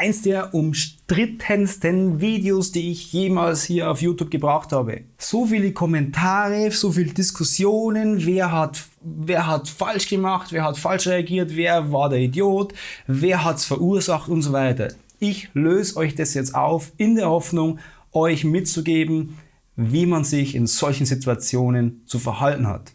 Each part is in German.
eins der umstrittensten Videos, die ich jemals hier auf YouTube gebracht habe. So viele Kommentare, so viele Diskussionen, wer hat, wer hat falsch gemacht, wer hat falsch reagiert, wer war der Idiot, wer hat es verursacht und so weiter. Ich löse euch das jetzt auf in der Hoffnung, euch mitzugeben, wie man sich in solchen Situationen zu verhalten hat.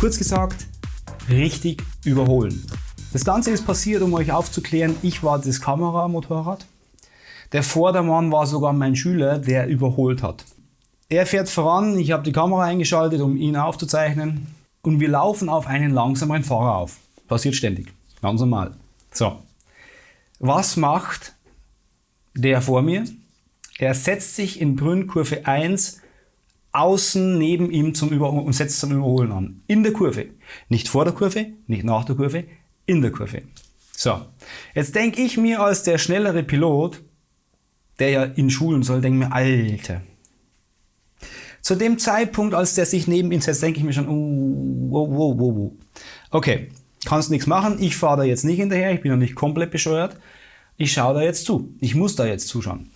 Kurz gesagt, richtig überholen. Das Ganze ist passiert, um euch aufzuklären, ich war das Kameramotorrad. Der Vordermann war sogar mein Schüler, der überholt hat. Er fährt voran, ich habe die Kamera eingeschaltet, um ihn aufzuzeichnen und wir laufen auf einen langsameren Fahrer auf. Passiert ständig, ganz normal. So, was macht der vor mir? Er setzt sich in Brünnkurve 1 außen neben ihm zum Über und setzt zum Überholen an. In der Kurve. Nicht vor der Kurve, nicht nach der Kurve, in der Kurve. So, jetzt denke ich mir als der schnellere Pilot, der ja in Schulen soll, denke mir, Alter. Zu dem Zeitpunkt, als der sich neben ihn setzt, denke ich mir schon, uh, wow, wow, wow, wow. Okay, kannst nichts machen, ich fahre da jetzt nicht hinterher, ich bin noch nicht komplett bescheuert. Ich schaue da jetzt zu, ich muss da jetzt zuschauen.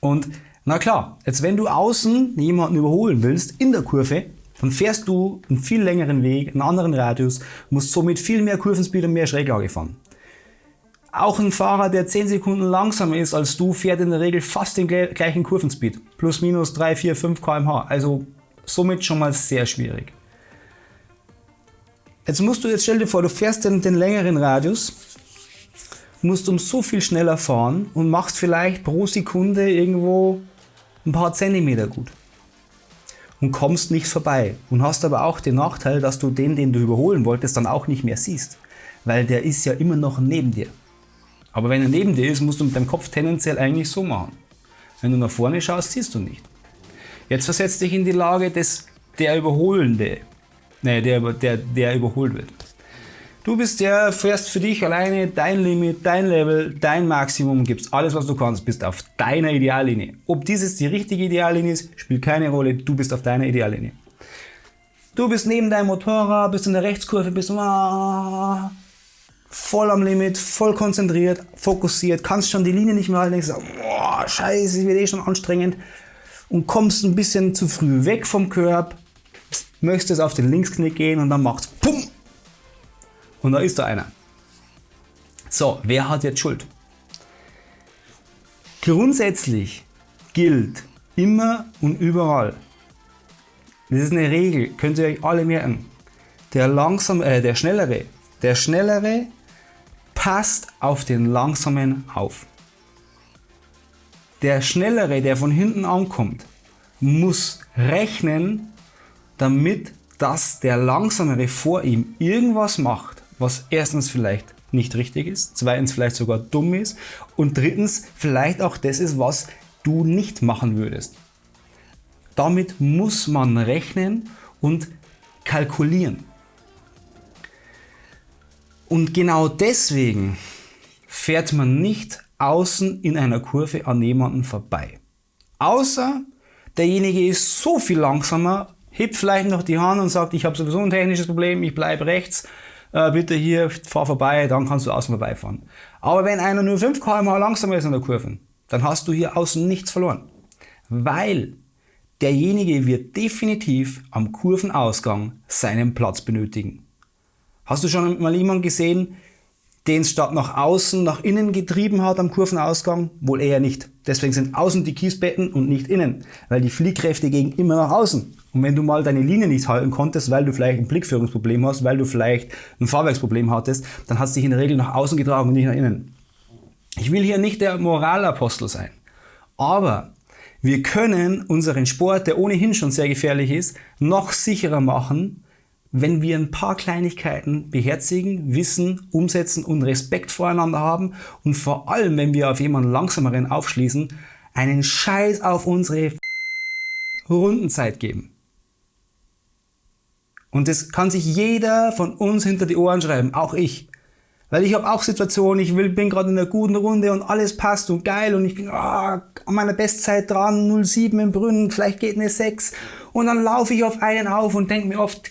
Und na klar, jetzt wenn du außen jemanden überholen willst in der Kurve, dann fährst du einen viel längeren Weg, einen anderen Radius, musst somit viel mehr Kurvenspeed und mehr Schräglage fahren. Auch ein Fahrer, der 10 Sekunden langsamer ist als du, fährt in der Regel fast den gleichen Kurvenspeed. Plus minus 3, 4, 5 km/h. Also somit schon mal sehr schwierig. Jetzt musst du, jetzt stell dir vor, du fährst den, den längeren Radius, musst um so viel schneller fahren und machst vielleicht pro Sekunde irgendwo ein paar Zentimeter gut und kommst nicht vorbei und hast aber auch den Nachteil, dass du den, den du überholen wolltest, dann auch nicht mehr siehst, weil der ist ja immer noch neben dir. Aber wenn er neben dir ist, musst du mit deinem Kopf tendenziell eigentlich so machen. Wenn du nach vorne schaust, siehst du nicht. Jetzt versetz dich in die Lage des der Überholende, ne, der, der, der überholt wird. Du bist der, fährst für dich alleine dein Limit, dein Level, dein Maximum, gibst alles, was du kannst, bist auf deiner Ideallinie. Ob dieses die richtige Ideallinie ist, spielt keine Rolle, du bist auf deiner Ideallinie. Du bist neben deinem Motorrad, bist in der Rechtskurve, bist ah, voll am Limit, voll konzentriert, fokussiert, kannst schon die Linie nicht mehr halten, denkst, boah, scheiße, wird eh schon anstrengend und kommst ein bisschen zu früh weg vom Körb, möchtest auf den Linksknick gehen und dann macht's PUM und da ist da einer. So, wer hat jetzt Schuld? Grundsätzlich gilt immer und überall, das ist eine Regel, könnt ihr euch alle merken, der, langsam, äh, der Schnellere, der Schnellere passt auf den Langsamen auf. Der Schnellere, der von hinten ankommt, muss rechnen, damit dass der Langsamere vor ihm irgendwas macht, was erstens vielleicht nicht richtig ist, zweitens vielleicht sogar dumm ist und drittens vielleicht auch das ist, was du nicht machen würdest. Damit muss man rechnen und kalkulieren. Und genau deswegen fährt man nicht außen in einer Kurve an jemanden vorbei. Außer derjenige ist so viel langsamer, hebt vielleicht noch die Hand und sagt, ich habe sowieso ein technisches Problem, ich bleibe rechts, äh, bitte hier, fahr vorbei, dann kannst du außen vorbeifahren. Aber wenn einer nur 5 km/h langsamer ist an der Kurve, dann hast du hier außen nichts verloren. Weil derjenige wird definitiv am Kurvenausgang seinen Platz benötigen. Hast du schon mal jemanden gesehen, den es statt nach außen, nach innen getrieben hat am Kurvenausgang? Wohl eher nicht. Deswegen sind außen die Kiesbetten und nicht innen, weil die Fliehkräfte gehen immer nach außen. Und wenn du mal deine Linie nicht halten konntest, weil du vielleicht ein Blickführungsproblem hast, weil du vielleicht ein Fahrwerksproblem hattest, dann hast du dich in der Regel nach außen getragen und nicht nach innen. Ich will hier nicht der Moralapostel sein, aber wir können unseren Sport, der ohnehin schon sehr gefährlich ist, noch sicherer machen, wenn wir ein paar Kleinigkeiten beherzigen, wissen, umsetzen und Respekt voreinander haben und vor allem, wenn wir auf jemanden langsameren aufschließen, einen Scheiß auf unsere Rundenzeit geben. Und das kann sich jeder von uns hinter die Ohren schreiben, auch ich. Weil ich habe auch Situationen, ich will, bin gerade in einer guten Runde und alles passt und geil und ich bin oh, an meiner Bestzeit dran, 07 im Brunnen, vielleicht geht eine 6 und dann laufe ich auf einen auf und denke mir oft,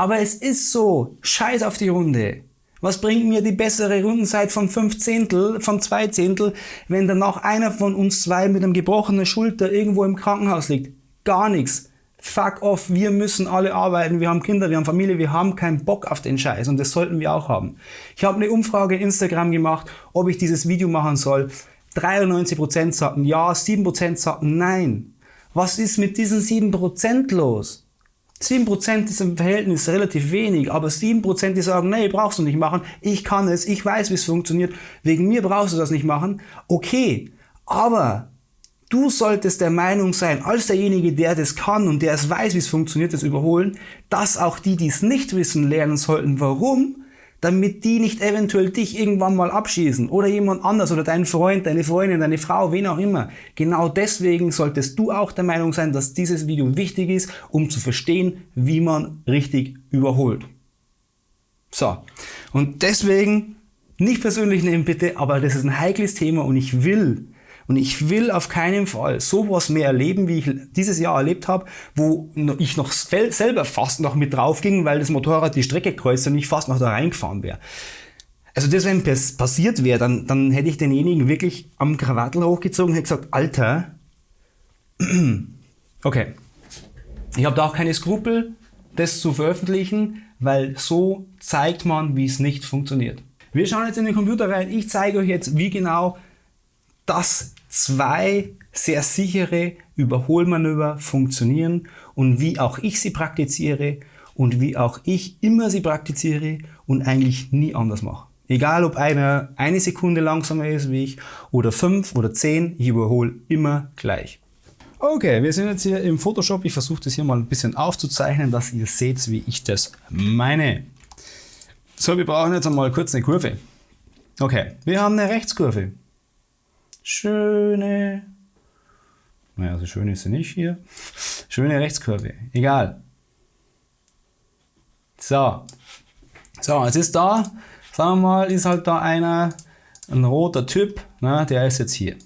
aber es ist so, scheiß auf die Runde. Was bringt mir die bessere Rundenzeit von 5 Zehntel, von 2 Zehntel, wenn danach einer von uns zwei mit einem gebrochenen Schulter irgendwo im Krankenhaus liegt? Gar nichts fuck off, wir müssen alle arbeiten, wir haben Kinder, wir haben Familie, wir haben keinen Bock auf den Scheiß und das sollten wir auch haben. Ich habe eine Umfrage in Instagram gemacht, ob ich dieses Video machen soll. 93% sagten ja, 7% sagten nein. Was ist mit diesen 7% los? 7% ist im Verhältnis relativ wenig, aber 7% die sagen, nee, brauchst du nicht machen, ich kann es, ich weiß, wie es funktioniert, wegen mir brauchst du das nicht machen. Okay, aber Du solltest der Meinung sein, als derjenige, der das kann und der es weiß, wie es funktioniert, das Überholen, dass auch die, die es nicht wissen, lernen sollten. Warum? Damit die nicht eventuell dich irgendwann mal abschießen oder jemand anders oder dein Freund, deine Freundin, deine Frau, wen auch immer. Genau deswegen solltest du auch der Meinung sein, dass dieses Video wichtig ist, um zu verstehen, wie man richtig überholt. So. Und deswegen nicht persönlich nehmen bitte, aber das ist ein heikles Thema und ich will, und ich will auf keinen Fall sowas mehr erleben, wie ich dieses Jahr erlebt habe, wo ich noch selber fast noch mit drauf ging, weil das Motorrad die Strecke kreuzt und ich fast noch da reingefahren wäre. Also das, wenn das passiert wäre, dann, dann hätte ich denjenigen wirklich am Krawattel hochgezogen und hätte gesagt, Alter, okay, ich habe da auch keine Skrupel, das zu veröffentlichen, weil so zeigt man, wie es nicht funktioniert. Wir schauen jetzt in den Computer rein. Ich zeige euch jetzt, wie genau das zwei sehr sichere Überholmanöver funktionieren und wie auch ich sie praktiziere und wie auch ich immer sie praktiziere und eigentlich nie anders mache. Egal ob einer eine Sekunde langsamer ist wie ich oder fünf oder zehn, ich überhole immer gleich. Okay, wir sind jetzt hier im Photoshop. Ich versuche das hier mal ein bisschen aufzuzeichnen, dass ihr seht, wie ich das meine. So, wir brauchen jetzt einmal kurz eine Kurve. Okay, wir haben eine Rechtskurve schöne, naja, so schön ist sie nicht hier, schöne Rechtskurve, egal. So, so, jetzt ist da, sagen wir mal, ist halt da einer, ein roter Typ, na, der ist jetzt hier.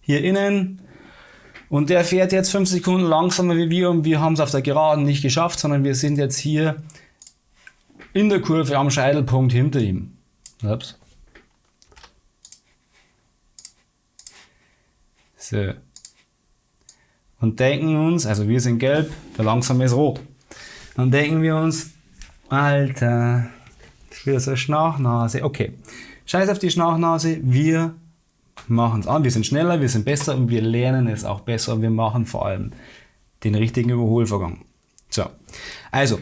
Hier innen und der fährt jetzt 5 Sekunden langsamer wie wir und wir haben es auf der Geraden nicht geschafft, sondern wir sind jetzt hier in der Kurve am Scheitelpunkt hinter ihm. Ups. So. Und denken uns, also wir sind gelb, der langsame ist rot. Dann denken wir uns, Alter, für so eine Schnachnase. Okay, scheiß auf die Schnachnase, wir machen es an. Wir sind schneller, wir sind besser und wir lernen es auch besser. Wir machen vor allem den richtigen Überholvorgang. So, also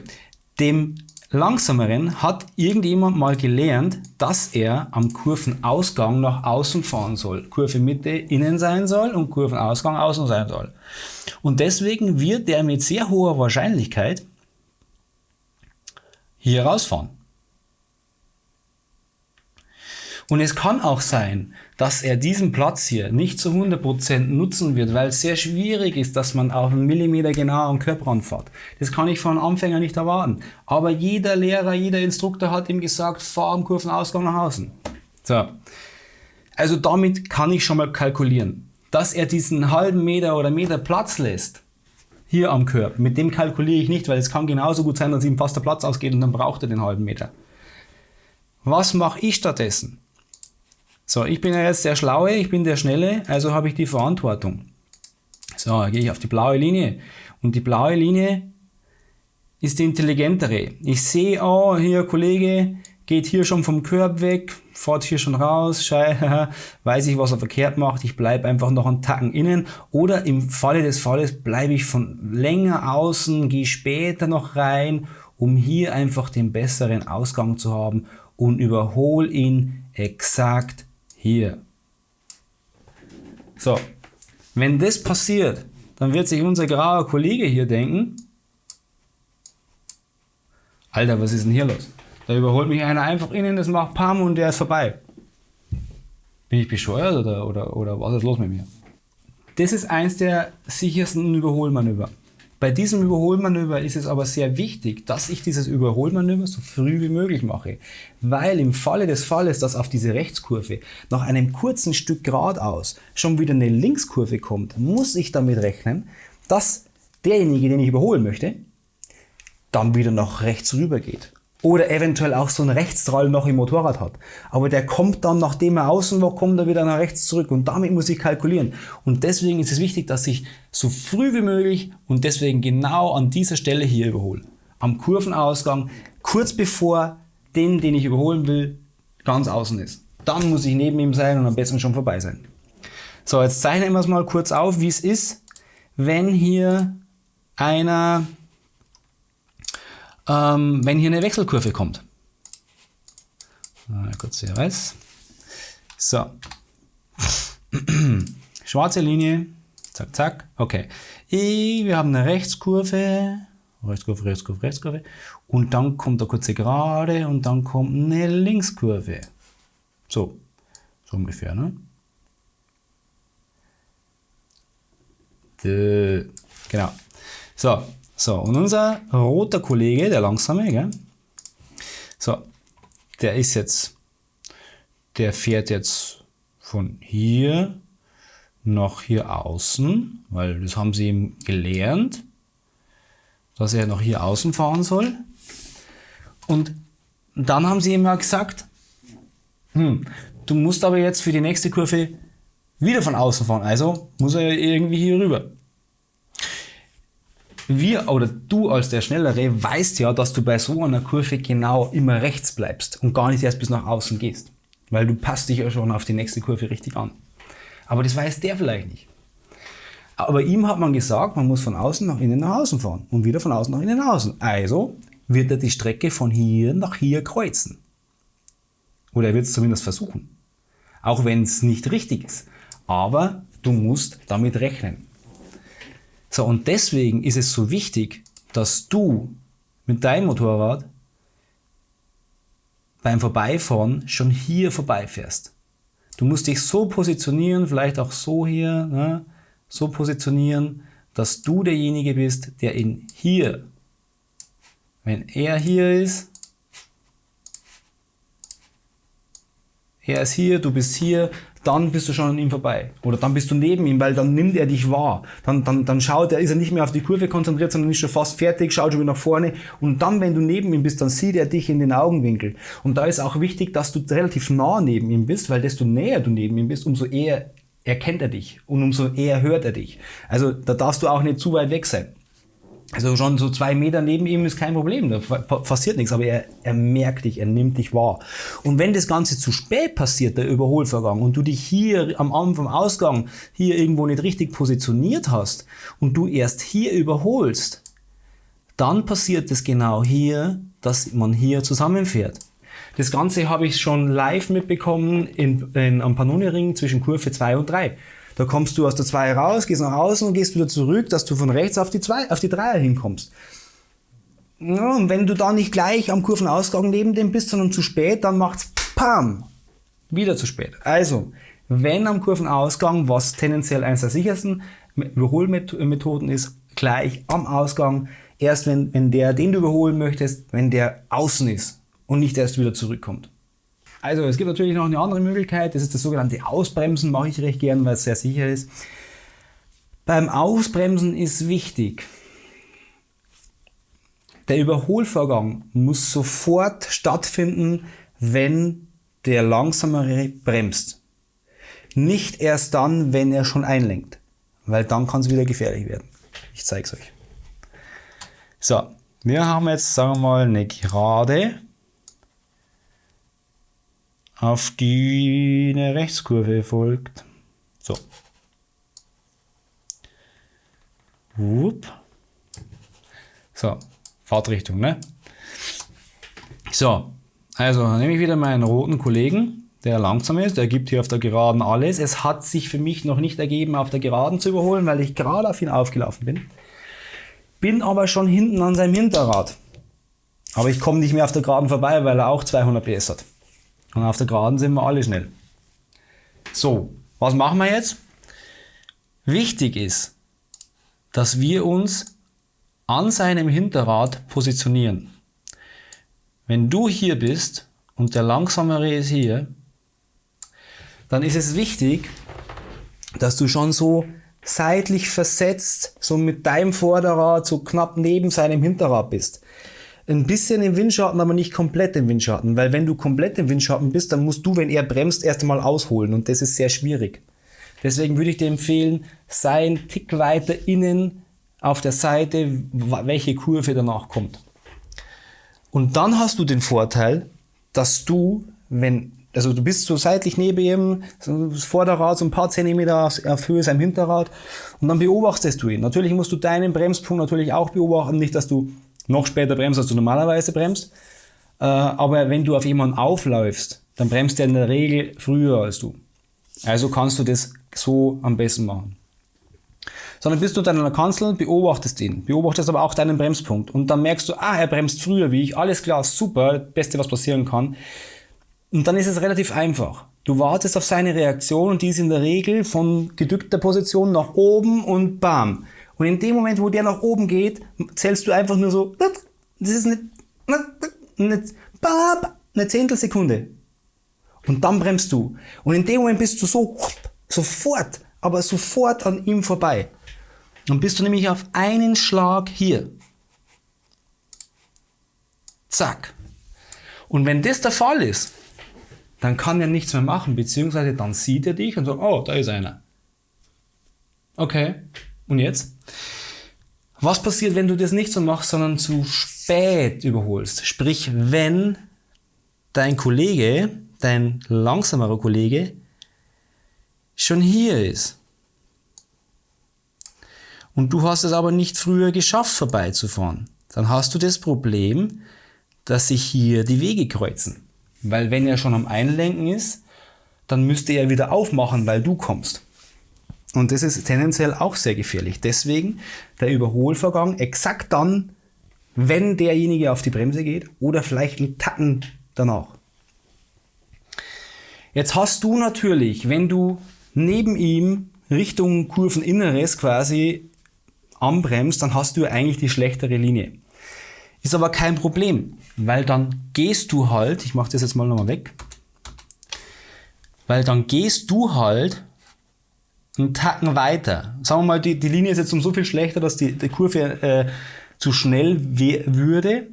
dem Langsameren hat irgendjemand mal gelernt, dass er am Kurvenausgang nach außen fahren soll. Kurve Mitte innen sein soll und Kurvenausgang außen sein soll. Und deswegen wird er mit sehr hoher Wahrscheinlichkeit hier rausfahren. Und es kann auch sein, dass er diesen Platz hier nicht zu 100% nutzen wird, weil es sehr schwierig ist, dass man auf einen Millimeter genau am Körper fährt. Das kann ich von Anfänger nicht erwarten. Aber jeder Lehrer, jeder Instruktor hat ihm gesagt, fahr am Kurvenausgang nach außen. So. Also damit kann ich schon mal kalkulieren. Dass er diesen halben Meter oder Meter Platz lässt, hier am Körper, mit dem kalkuliere ich nicht, weil es kann genauso gut sein, dass ihm fast der Platz ausgeht und dann braucht er den halben Meter. Was mache ich stattdessen? So, ich bin ja jetzt der Schlaue, ich bin der Schnelle, also habe ich die Verantwortung. So, gehe ich auf die blaue Linie. Und die blaue Linie ist die intelligentere. Ich sehe, oh, hier Kollege geht hier schon vom Körb weg, fährt hier schon raus, schei, weiß ich, was er verkehrt macht, ich bleibe einfach noch einen Tacken innen. Oder im Falle des Falles bleibe ich von länger außen, gehe später noch rein, um hier einfach den besseren Ausgang zu haben und überhole ihn exakt hier. So, wenn das passiert, dann wird sich unser grauer Kollege hier denken, Alter, was ist denn hier los? Da überholt mich einer einfach innen, das macht Pam und der ist vorbei. Bin ich bescheuert oder, oder, oder was ist los mit mir? Das ist eins der sichersten Überholmanöver. Bei diesem Überholmanöver ist es aber sehr wichtig, dass ich dieses Überholmanöver so früh wie möglich mache. Weil im Falle des Falles, dass auf diese Rechtskurve nach einem kurzen Stück geradeaus schon wieder eine Linkskurve kommt, muss ich damit rechnen, dass derjenige, den ich überholen möchte, dann wieder nach rechts rüber geht. Oder eventuell auch so ein Rechtsdrall noch im Motorrad hat. Aber der kommt dann, nachdem er außen war, kommt er wieder nach rechts zurück. Und damit muss ich kalkulieren. Und deswegen ist es wichtig, dass ich so früh wie möglich und deswegen genau an dieser Stelle hier überhole. Am Kurvenausgang, kurz bevor den, den ich überholen will, ganz außen ist. Dann muss ich neben ihm sein und am besten schon vorbei sein. So, jetzt zeichnen wir es mal kurz auf, wie es ist, wenn hier einer ähm, wenn hier eine Wechselkurve kommt. Mal kurz hier weiß. So. Schwarze Linie. Zack, zack. Okay. Wir haben eine Rechtskurve. Rechtskurve, Rechtskurve, Rechtskurve. Und dann kommt eine kurze Gerade und dann kommt eine Linkskurve. So. So ungefähr, ne? Genau. So, so, und unser roter Kollege, der langsame, gell? So, der ist jetzt, der fährt jetzt von hier nach hier außen, weil das haben sie ihm gelernt, dass er noch hier außen fahren soll. Und dann haben sie ihm ja gesagt, hm, du musst aber jetzt für die nächste Kurve wieder von außen fahren. Also muss er irgendwie hier rüber wir oder du als der Schnellere weißt ja, dass du bei so einer Kurve genau immer rechts bleibst und gar nicht erst bis nach außen gehst. Weil du passt dich ja schon auf die nächste Kurve richtig an. Aber das weiß der vielleicht nicht. Aber ihm hat man gesagt, man muss von außen nach innen nach außen fahren und wieder von außen nach innen nach außen. Also wird er die Strecke von hier nach hier kreuzen. Oder er wird es zumindest versuchen. Auch wenn es nicht richtig ist. Aber du musst damit rechnen. So, und deswegen ist es so wichtig, dass du mit deinem Motorrad beim Vorbeifahren schon hier vorbeifährst. Du musst dich so positionieren, vielleicht auch so hier, ne, so positionieren, dass du derjenige bist, der ihn hier, wenn er hier ist, er ist hier, du bist hier, dann bist du schon an ihm vorbei. Oder dann bist du neben ihm, weil dann nimmt er dich wahr. Dann, dann, dann schaut er, ist er nicht mehr auf die Kurve konzentriert, sondern ist schon fast fertig, schaut schon wieder nach vorne. Und dann, wenn du neben ihm bist, dann sieht er dich in den Augenwinkel. Und da ist auch wichtig, dass du relativ nah neben ihm bist, weil desto näher du neben ihm bist, umso eher erkennt er dich und umso eher hört er dich. Also da darfst du auch nicht zu weit weg sein. Also schon so zwei Meter neben ihm ist kein Problem, da passiert nichts, aber er, er merkt dich, er nimmt dich wahr. Und wenn das Ganze zu spät passiert, der Überholvorgang, und du dich hier am Anfang, vom Ausgang, hier irgendwo nicht richtig positioniert hast und du erst hier überholst, dann passiert es genau hier, dass man hier zusammenfährt. Das Ganze habe ich schon live mitbekommen in, in, am Pannoni-Ring zwischen Kurve 2 und 3. Da kommst du aus der 2 raus, gehst nach außen und gehst wieder zurück, dass du von rechts auf die 2, auf die 3 hinkommst. Ja, und wenn du da nicht gleich am Kurvenausgang neben dem bist, sondern zu spät, dann macht's PAM! Wieder zu spät. Also, wenn am Kurvenausgang, was tendenziell eines der sichersten Überholmethoden ist, gleich am Ausgang, erst wenn, wenn der, den du überholen möchtest, wenn der außen ist und nicht erst wieder zurückkommt. Also es gibt natürlich noch eine andere Möglichkeit, das ist das sogenannte Ausbremsen, mache ich recht gern, weil es sehr sicher ist. Beim Ausbremsen ist wichtig, der Überholvorgang muss sofort stattfinden, wenn der Langsamere bremst. Nicht erst dann, wenn er schon einlenkt, weil dann kann es wieder gefährlich werden. Ich zeige es euch. So, wir haben jetzt, sagen wir mal, eine Gerade auf die eine Rechtskurve folgt. So. Wupp. So, Fahrtrichtung, ne? So, also nehme ich wieder meinen roten Kollegen, der langsam ist, der gibt hier auf der Geraden alles. Es hat sich für mich noch nicht ergeben, auf der Geraden zu überholen, weil ich gerade auf ihn aufgelaufen bin. Bin aber schon hinten an seinem Hinterrad. Aber ich komme nicht mehr auf der Geraden vorbei, weil er auch 200 PS hat. Und auf der Geraden sind wir alle schnell. So, was machen wir jetzt? Wichtig ist, dass wir uns an seinem Hinterrad positionieren. Wenn du hier bist und der Langsamere ist hier, dann ist es wichtig, dass du schon so seitlich versetzt, so mit deinem Vorderrad so knapp neben seinem Hinterrad bist. Ein bisschen im Windschatten, aber nicht komplett im Windschatten, weil wenn du komplett im Windschatten bist, dann musst du, wenn er bremst, erst einmal ausholen und das ist sehr schwierig. Deswegen würde ich dir empfehlen, sei ein Tick weiter innen auf der Seite, welche Kurve danach kommt. Und dann hast du den Vorteil, dass du, wenn, also du bist so seitlich neben ihm, das Vorderrad so ein paar Zentimeter auf Höhe seinem Hinterrad und dann beobachtest du ihn. Natürlich musst du deinen Bremspunkt natürlich auch beobachten, nicht, dass du noch später bremst, als du normalerweise bremst. Äh, aber wenn du auf jemanden aufläufst, dann bremst er in der Regel früher als du. Also kannst du das so am besten machen. Sondern bist du unter einer Kanzel, beobachtest ihn, beobachtest aber auch deinen Bremspunkt und dann merkst du, ah, er bremst früher wie ich, alles klar, super, Beste, was passieren kann. Und dann ist es relativ einfach. Du wartest auf seine Reaktion und die ist in der Regel von gedückter Position nach oben und bam. Und in dem Moment, wo der nach oben geht, zählst du einfach nur so, das ist eine, eine, eine Zehntelsekunde. Und dann bremst du. Und in dem Moment bist du so Sofort, aber sofort an ihm vorbei. Dann bist du nämlich auf einen Schlag hier. Zack. Und wenn das der Fall ist, dann kann er nichts mehr machen, beziehungsweise dann sieht er dich und sagt, oh, da ist einer. Okay, und jetzt? Was passiert, wenn du das nicht so machst, sondern zu spät überholst? Sprich, wenn dein Kollege, dein langsamerer Kollege, schon hier ist. Und du hast es aber nicht früher geschafft, vorbeizufahren. Dann hast du das Problem, dass sich hier die Wege kreuzen. Weil wenn er schon am Einlenken ist, dann müsste er wieder aufmachen, weil du kommst. Und das ist tendenziell auch sehr gefährlich. Deswegen der Überholvorgang exakt dann, wenn derjenige auf die Bremse geht oder vielleicht einen Tacken danach. Jetzt hast du natürlich, wenn du neben ihm Richtung Kurveninneres quasi anbremst, dann hast du eigentlich die schlechtere Linie. Ist aber kein Problem, weil dann gehst du halt, ich mache das jetzt mal nochmal weg, weil dann gehst du halt einen Tacken weiter. Sagen wir mal, die, die Linie ist jetzt um so viel schlechter, dass die, die Kurve äh, zu schnell würde,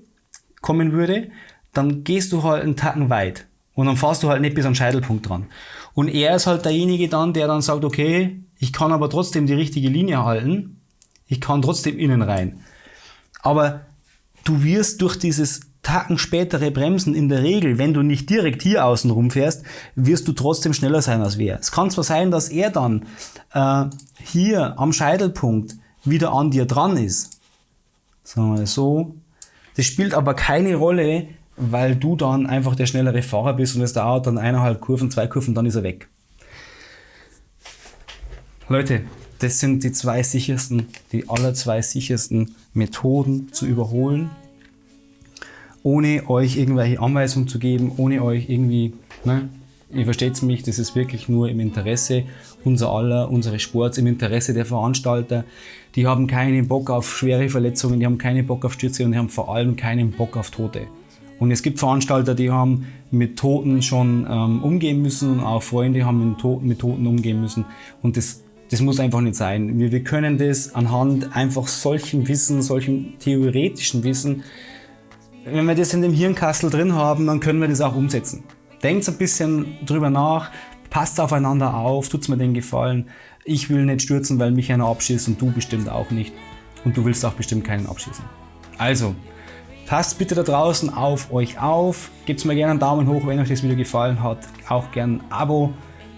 kommen würde, dann gehst du halt einen Tacken weit. Und dann fährst du halt nicht bis am Scheitelpunkt dran. Und er ist halt derjenige dann, der dann sagt, okay, ich kann aber trotzdem die richtige Linie halten. Ich kann trotzdem innen rein. Aber du wirst durch dieses Tacken spätere Bremsen in der Regel, wenn du nicht direkt hier außen rumfährst, wirst du trotzdem schneller sein als wer. Es kann zwar sein, dass er dann äh, hier am Scheitelpunkt wieder an dir dran ist. Sagen wir so. Das spielt aber keine Rolle, weil du dann einfach der schnellere Fahrer bist und es dauert dann eineinhalb Kurven, zwei Kurven, dann ist er weg. Leute, das sind die zwei sichersten, die aller zwei sichersten Methoden zu überholen, ohne euch irgendwelche Anweisungen zu geben, ohne euch irgendwie, ne, ihr versteht mich, das ist wirklich nur im Interesse unser aller, unseres Sports, im Interesse der Veranstalter. Die haben keinen Bock auf schwere Verletzungen, die haben keinen Bock auf Stürze und die haben vor allem keinen Bock auf Tote. Und es gibt Veranstalter, die haben mit Toten schon ähm, umgehen müssen und auch Freunde haben mit Toten, mit Toten umgehen müssen. Und das, das muss einfach nicht sein. Wir, wir können das anhand einfach solchen Wissen, solchen theoretischen Wissen, wenn wir das in dem Hirnkastel drin haben, dann können wir das auch umsetzen. Denkt ein bisschen drüber nach, passt aufeinander auf, tut's mir den Gefallen. Ich will nicht stürzen, weil mich einer abschießt und du bestimmt auch nicht. Und du willst auch bestimmt keinen abschießen. Also, Passt bitte da draußen auf euch auf. Gebt mir gerne einen Daumen hoch, wenn euch das Video gefallen hat. Auch gerne ein Abo.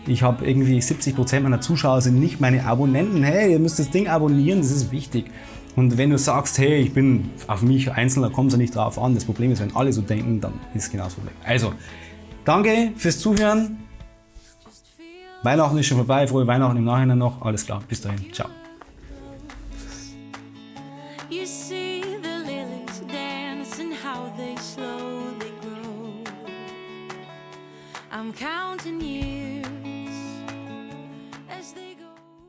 Ich habe irgendwie 70% meiner Zuschauer sind nicht meine Abonnenten. Hey, ihr müsst das Ding abonnieren, das ist wichtig. Und wenn du sagst, hey, ich bin auf mich Einzelner, kommt es nicht drauf an. Das Problem ist, wenn alle so denken, dann ist genau das Problem. Also, danke fürs Zuhören. Weihnachten ist schon vorbei, frohe Weihnachten im Nachhinein noch. Alles klar, bis dahin, ciao.